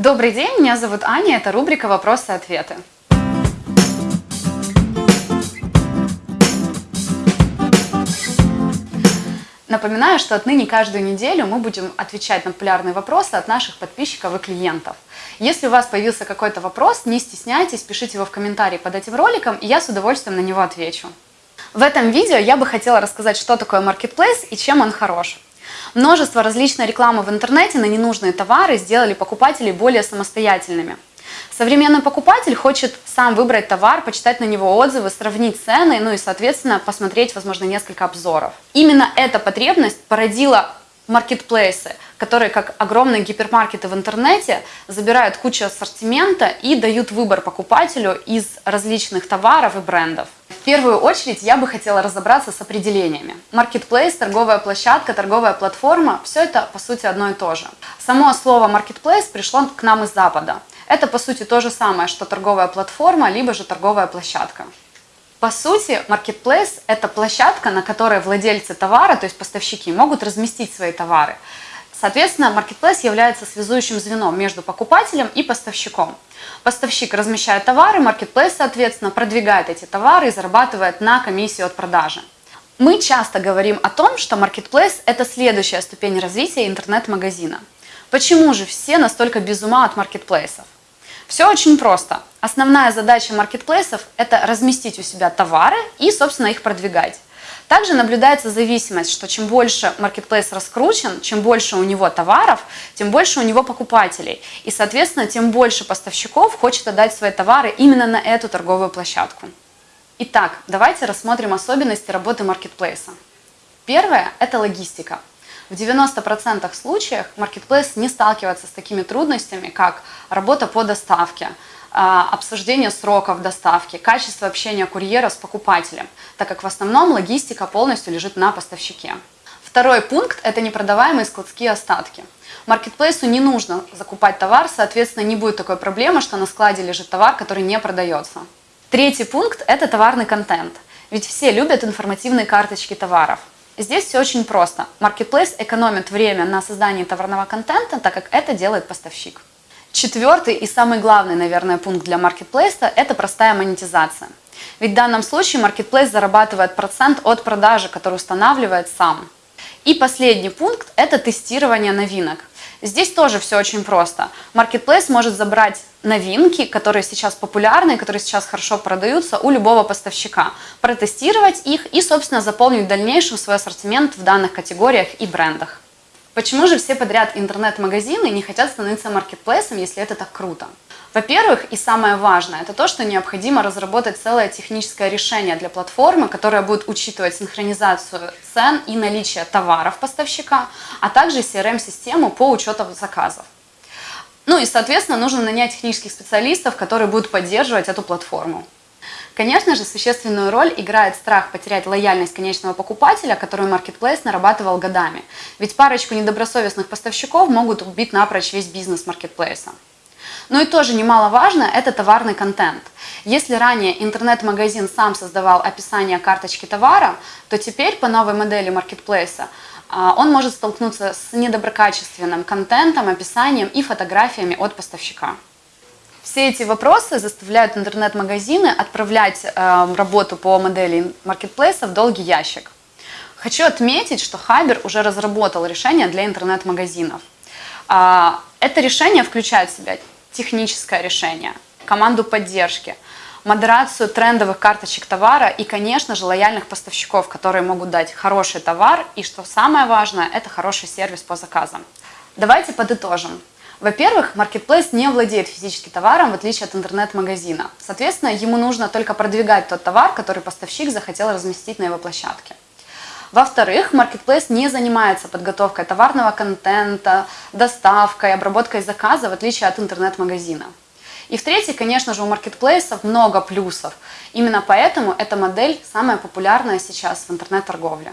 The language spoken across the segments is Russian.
Добрый день, меня зовут Аня, это рубрика «Вопросы-ответы». Напоминаю, что отныне каждую неделю мы будем отвечать на популярные вопросы от наших подписчиков и клиентов. Если у вас появился какой-то вопрос, не стесняйтесь, пишите его в комментарии под этим роликом, и я с удовольствием на него отвечу. В этом видео я бы хотела рассказать, что такое Marketplace и чем он хорош. Множество различной рекламы в интернете на ненужные товары сделали покупателей более самостоятельными. Современный покупатель хочет сам выбрать товар, почитать на него отзывы, сравнить цены, ну и, соответственно, посмотреть, возможно, несколько обзоров. Именно эта потребность породила маркетплейсы, которые, как огромные гипермаркеты в интернете, забирают кучу ассортимента и дают выбор покупателю из различных товаров и брендов. В первую очередь я бы хотела разобраться с определениями. Marketplace, торговая площадка, торговая платформа – все это по сути одно и то же. Само слово marketplace пришло к нам из Запада. Это по сути то же самое, что торговая платформа, либо же торговая площадка. По сути, marketplace – это площадка, на которой владельцы товара, то есть поставщики, могут разместить свои товары. Соответственно, marketplace является связующим звеном между покупателем и поставщиком. Поставщик размещает товары, marketplace, соответственно, продвигает эти товары и зарабатывает на комиссию от продажи. Мы часто говорим о том, что marketplace – это следующая ступень развития интернет-магазина. Почему же все настолько без ума от маркетплейсов? Все очень просто. Основная задача маркетплейсов – это разместить у себя товары и, собственно, их продвигать. Также наблюдается зависимость, что чем больше маркетплейс раскручен, чем больше у него товаров, тем больше у него покупателей. И, соответственно, тем больше поставщиков хочет отдать свои товары именно на эту торговую площадку. Итак, давайте рассмотрим особенности работы маркетплейса. Первое – это логистика. В 90% случаях маркетплейс не сталкивается с такими трудностями, как работа по доставке, а, обсуждение сроков доставки, качество общения курьера с покупателем, так как в основном логистика полностью лежит на поставщике. Второй пункт – это непродаваемые складские остатки. Маркетплейсу не нужно закупать товар, соответственно, не будет такой проблемы, что на складе лежит товар, который не продается. Третий пункт – это товарный контент. Ведь все любят информативные карточки товаров. Здесь все очень просто. Marketplace экономит время на создании товарного контента, так как это делает поставщик. Четвертый и самый главный, наверное, пункт для маркетплейса – это простая монетизация. Ведь в данном случае маркетплейс зарабатывает процент от продажи, который устанавливает сам. И последний пункт – это тестирование новинок. Здесь тоже все очень просто. Marketplace может забрать новинки, которые сейчас популярны, которые сейчас хорошо продаются у любого поставщика, протестировать их и, собственно, заполнить в дальнейшем свой ассортимент в данных категориях и брендах. Почему же все подряд интернет-магазины не хотят становиться маркетплейсом, если это так круто? Во-первых, и самое важное, это то, что необходимо разработать целое техническое решение для платформы, которое будет учитывать синхронизацию цен и наличие товаров поставщика, а также CRM-систему по учету заказов. Ну и, соответственно, нужно нанять технических специалистов, которые будут поддерживать эту платформу. Конечно же, существенную роль играет страх потерять лояльность конечного покупателя, которую Marketplace нарабатывал годами. Ведь парочку недобросовестных поставщиков могут убить напрочь весь бизнес маркетплейса. Ну и тоже немаловажно – это товарный контент. Если ранее интернет-магазин сам создавал описание карточки товара, то теперь по новой модели маркетплейса а, он может столкнуться с недоброкачественным контентом, описанием и фотографиями от поставщика. Все эти вопросы заставляют интернет-магазины отправлять э, работу по модели маркетплейса в долгий ящик. Хочу отметить, что Хабер уже разработал решение для интернет-магазинов. Э, это решение включает в себя техническое решение, команду поддержки, модерацию трендовых карточек товара и, конечно же, лояльных поставщиков, которые могут дать хороший товар и, что самое важное, это хороший сервис по заказам. Давайте подытожим. Во-первых, Marketplace не владеет физическим товаром, в отличие от интернет-магазина. Соответственно, ему нужно только продвигать тот товар, который поставщик захотел разместить на его площадке. Во-вторых, Marketplace не занимается подготовкой товарного контента, доставкой, обработкой заказа, в отличие от интернет-магазина. И в-третьих, конечно же, у маркетплейсов много плюсов. Именно поэтому эта модель самая популярная сейчас в интернет-торговле.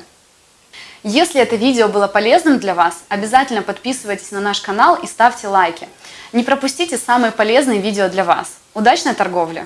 Если это видео было полезным для вас, обязательно подписывайтесь на наш канал и ставьте лайки. Не пропустите самые полезные видео для вас. Удачной торговли!